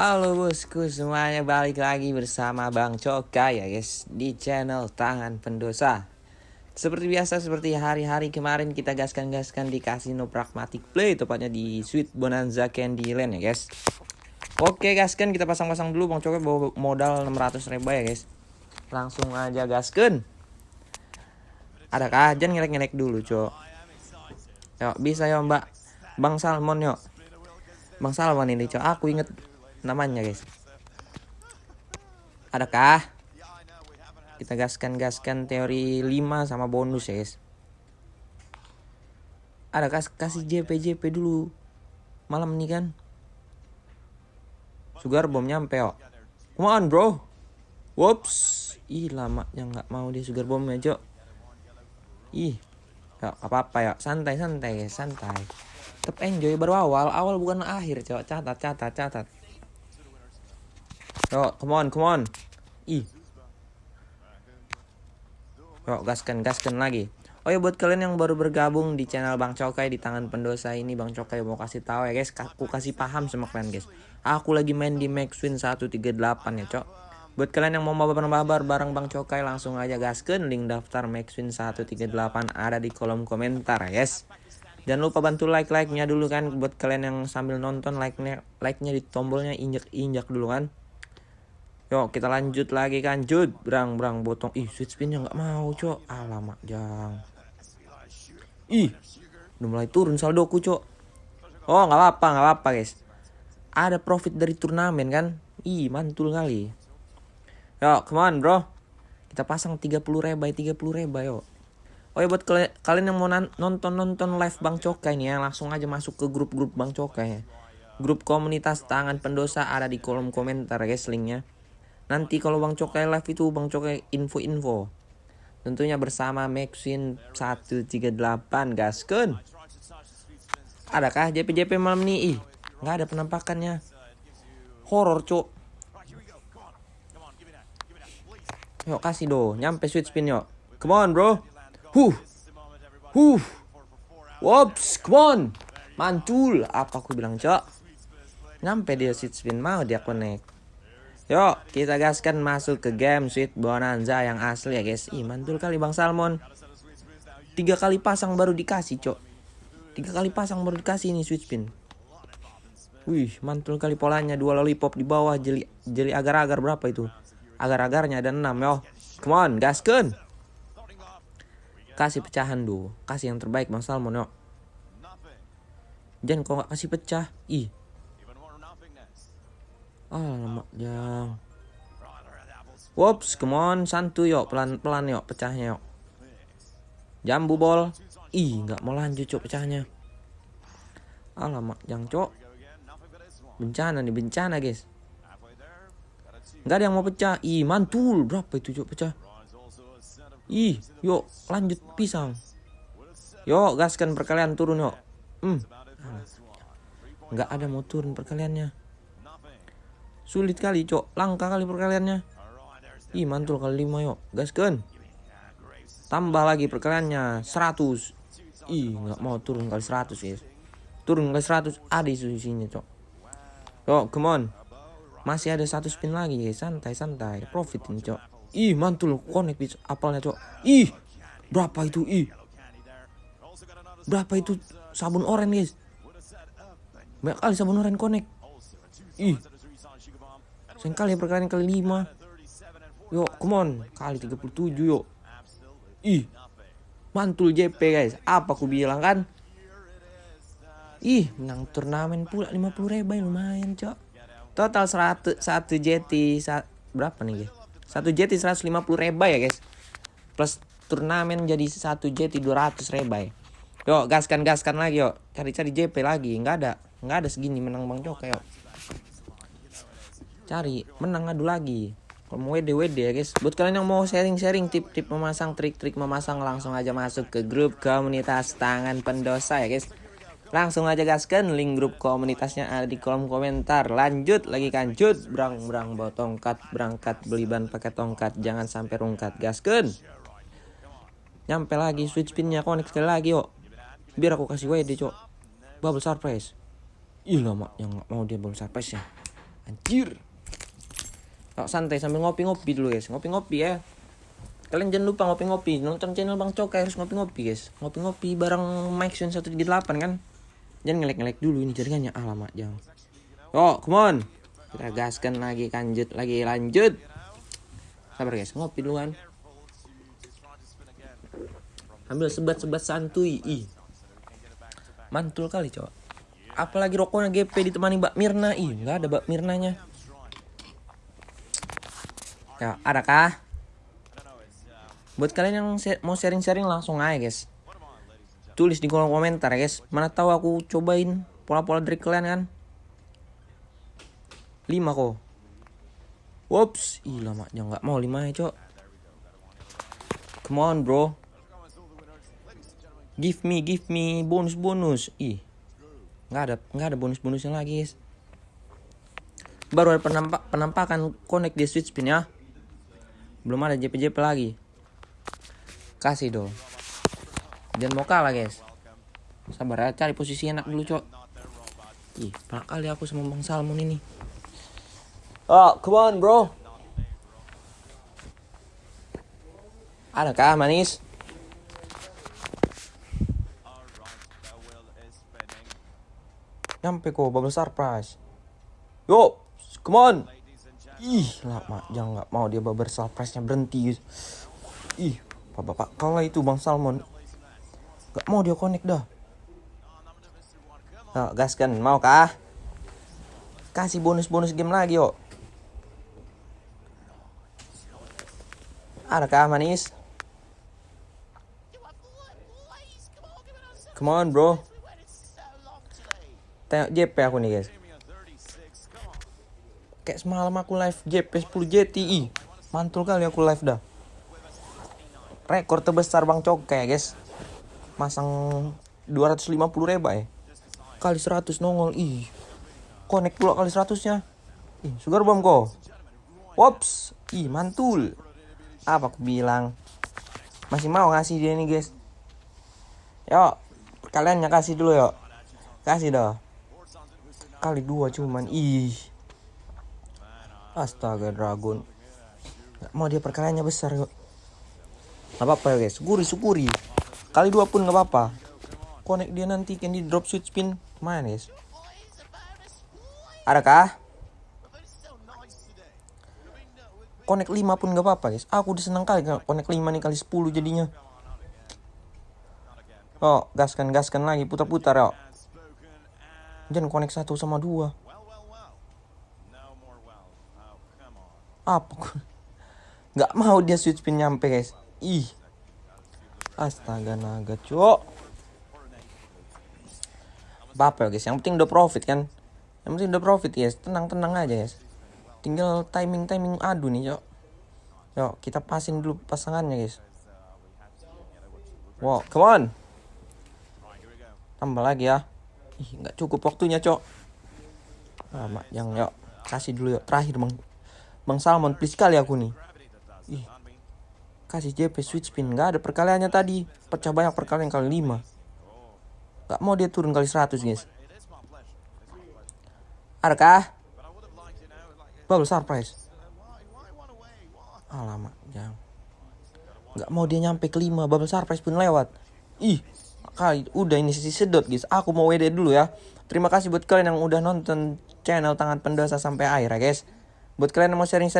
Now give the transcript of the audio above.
Halo bosku semuanya balik lagi bersama Bang Coka ya guys di channel Tangan Pendosa. Seperti biasa seperti hari-hari kemarin kita gaskan-gaskan di Casino Pragmatic Play tepatnya di Sweet Bonanza Candyland ya guys. Oke gaskan kita pasang-pasang dulu Bang Coka bawa modal 600 ribu ya guys. Langsung aja gaskan. Ada kajian ngelek-ngelek dulu cok. Yuk bisa ya mbak. Bang Salmon yuk. Bang Salmon ini cok aku inget namanya guys. Adakah kita gaskan-gaskan teori 5 sama bonus ya guys? Adakah kasih JP JP dulu? Malam ini kan? Sugar bom nyampe oh. Come on bro. Whoops. Ih lama yang nggak mau dia sugar bomnya cok. Ih ya apa apa ya. Santai santai guys santai. Tetap enjoy baru awal. Awal bukan akhir cok. Catat catat catat Yo, come on, come on. Ih. Yo, gaskan, gaskan lagi. Oh ya buat kalian yang baru bergabung di channel Bang Cokai di tangan pendosa ini Bang Cokai mau kasih tahu ya guys, aku kasih paham sama kalian guys. Aku lagi main di Maxwin 138 ya, Cok. Buat kalian yang mau mabar-mabar bareng Bang Cokai langsung aja gaskan link daftar Maxwin 138 ada di kolom komentar ya, guys. Jangan lupa bantu like-like-nya dulu kan buat kalian yang sambil nonton like-nya like-nya di tombolnya injak-injak dulu kan. Yuk kita lanjut lagi kan. Jud Brang brang botong. Ih switch spinnya nggak mau cok. Alamak jang. Ih Udah mulai turun saldoku cok. Oh nggak apa-apa nggak apa-apa guys. Ada profit dari turnamen kan? Ih mantul kali. Yuk come on bro. Kita pasang 30 reba 30 reba yuk. Oh ya buat kalian yang mau nonton-nonton live Bang Cokai nih ya Langsung aja masuk ke grup-grup Bang Cokai ya. Grup komunitas tangan pendosa ada di kolom komentar guys linknya Nanti kalau Bang Cokai live itu Bang Cokai info-info. Tentunya bersama Maxwin 138 gasken. Adakah JP-JP malam ini? Ih, nggak ada penampakannya. Horor, Cok. Yuk kasih do, nyampe switch spin yuk. Come on, bro. Huh. Huh. Wops, come on. Mantul. Apa aku bilang, Cok? Nyampe dia switch spin mau dia connect. Yuk, kita gaskan masuk ke game Sweet Bonanza yang asli ya guys. Ih, mantul kali Bang Salmon. Tiga kali pasang baru dikasih, cok. Tiga kali pasang baru dikasih ini Sweet Spin. Wih, mantul kali polanya. Dua lollipop di bawah. Jeli, jeli agar-agar berapa itu? Agar-agarnya ada enam, yo. Come on, gaskan. Kasih pecahan dulu. Kasih yang terbaik Bang Salmon, yo. Jangan kok nggak kasih pecah. Ih, Alamak, jang. Wops, come on, santuy yuk, pelan-pelan yuk pecahnya yuk. Jambu bol. Ih, nggak mau lanjut cok pecahnya. Alamak, jang cok. Bencana nih, bencana guys. Nggak ada yang mau pecah. Ih, mantul. Berapa itu cok pecah? Ih, yuk lanjut pisang. Yuk, gaskan perkalian turun yuk. Hmm. Nggak ada mau turun perkaliannya. Sulit kali, cok. Langka kali perkaliannya. Ih, mantul kali 5 yuk. Gaskan. Tambah lagi perkaliannya 100. Ih, nggak mau turun kali 100, guys. Turun kali 100 ada isinya, cok. Yuk, come on. Masih ada satu spin lagi, guys. Santai, santai. Profit ini, cok. Ih, mantul connect bis apalnya, cok. Ih, berapa itu? Ih. Berapa itu sabun oranye, guys? Banyak kali sabun oranye connect. Ih, Sayang kali perkalian kali 5. Yuk, come on. Kali 37 yuk. Ih. Mantul JP guys. Apa aku bilang kan? Ih, menang turnamen pula 50 ribu lumayan, Cok. Total 100 1 JT sa, berapa nih, guys? 1 JT 150 ribu ya, guys. Plus turnamen jadi 1 JT 200 ribu ya. Yuk, gaskan-gaskan lagi, yuk. Cari-cari JP lagi. Enggak ada. Enggak ada segini menang Bang Cok, yuk cari menang adu lagi. Kalau mau WD WD ya guys. Buat kalian yang mau sharing-sharing tip-tip memasang trik-trik memasang langsung aja masuk ke grup komunitas tangan pendosa ya guys. Langsung aja gaskan link grup komunitasnya ada di kolom komentar. Lanjut lagi kancut brang brang bawa tongkat berangkat beli ban pakai tongkat. Jangan sampai rungkat gaskan. Nyampe lagi switch pinnya connect sekali lagi yuk. Biar aku kasih WD cok. Bubble surprise. Ih lama yang mau dia bubble surprise ya Anjir. Santai sambil ngopi-ngopi dulu guys. Ngopi-ngopi ya. Kalian jangan lupa ngopi-ngopi. Nonton channel Bang Cokai harus ngopi-ngopi guys. Ngopi-ngopi bareng Sun 138 kan. Jangan ngelek-ngelek dulu ini jaringannya. Alamak jangan. Oh, come on. Kita gaskan lagi, lanjut lagi, lanjut. Sabar guys, ngopi dulu kan. Ambil sebat-sebat santuy. Ih. Mantul kali, cowok. Apalagi rokoknya GP ditemani Mbak Mirna. Ih, nggak ada Mbak Mirnanya. Ya, adakah? Buat kalian yang mau sharing-sharing langsung aja, guys. Tulis di kolom komentar, guys. Mana tahu aku cobain pola-pola dari kalian kan. 5 kok. Whoops, ih lama jangan nggak mau 5 ya, Cok. Come on, bro. Give me, give me bonus-bonus. Ih. Nggak ada nggak ada bonus-bonusnya lagi, guys. Baru ada penampak penampakan connect di switch spin ya. Belum ada JP-JP lagi. Kasih dong. Jangan mau kalah guys. Sabar ya, cari posisi enak dulu cok. Ih, banyak kali aku sama Bang Salmon ini. Oh, come on bro. Adakah manis? Nyampe kok, bubble surprise. Yo, come on. Ih, lama jangan nggak mau dia bubble surprise-nya berhenti. Ih, bapak kalah itu Bang Salmon. Gak mau dia connect dah. Nah, gaskan, mau kah? Kasih bonus-bonus game lagi, yuk. Adakah manis? Come on, bro. Tengok JP aku nih, guys. Kayak semalam aku live JP 10 JTI. Mantul kali aku live dah. Rekor terbesar Bang Cokai, guys. Masang 250 reba ya. Kali 100 nongol. Ih. Connect pula kali 100 nya. Ih, sugar bomb kok. Wops. Ih, mantul. Apa aku bilang? Masih mau ngasih dia nih, guys. Yuk, kalian kasih dulu yuk. Kasih dah kali dua cuman ih astaga dragon. Nggak mau dia perkaliannya besar kok nggak apa-apa ya guys. Syukuri syukuri kali dua pun nggak apa-apa. Connect dia nanti kan di drop switch spin? Main guys. Adakah? Connect 5 pun nggak apa-apa guys. Aku udah seneng kali connect 5 nih kali 10 jadinya. Oh gaskan gaskan lagi putar-putar ya Jangan connect satu sama dua. Apa? Gak mau dia switch pin nyampe guys. Ih. Astaga naga cok. Apa ya guys? Yang penting udah profit kan. Yang penting udah profit guys. Tenang-tenang aja guys. Tinggal timing-timing adu nih cok. Yuk kita pasin dulu pasangannya guys. Wow, come on. Tambah lagi ya. Ih, nggak cukup waktunya, Cok. Lama, yang yuk. Kasih dulu yuk. Terakhir, Bang. Bang Salmon, please kali aku nih. Ih. Kasih JP switch spin. Nggak ada perkaliannya tadi. Pecah banyak perkalian kali 5. Nggak mau dia turun kali 100, guys. Adakah? Bubble surprise. Alamak, jangan. Nggak mau dia nyampe ke 5. Bubble surprise pun lewat. Ih, kali udah ini sisi sedot guys aku mau WD dulu ya terima kasih buat kalian yang udah nonton channel tangan pendosa sampai akhir ya guys buat kalian yang mau sharing-sharing